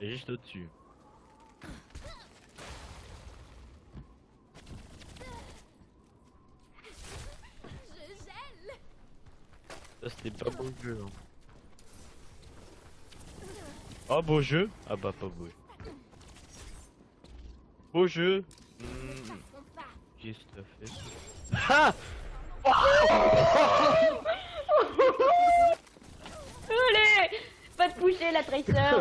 Juste au-dessus. Je gèle Ça c'était pas beau jeu. Hein. Oh beau jeu? Ah bah pas beau. Beau jeu? Hmm, T'affronte pas Juste fait. Ah Allez Pas te coucher la traiteur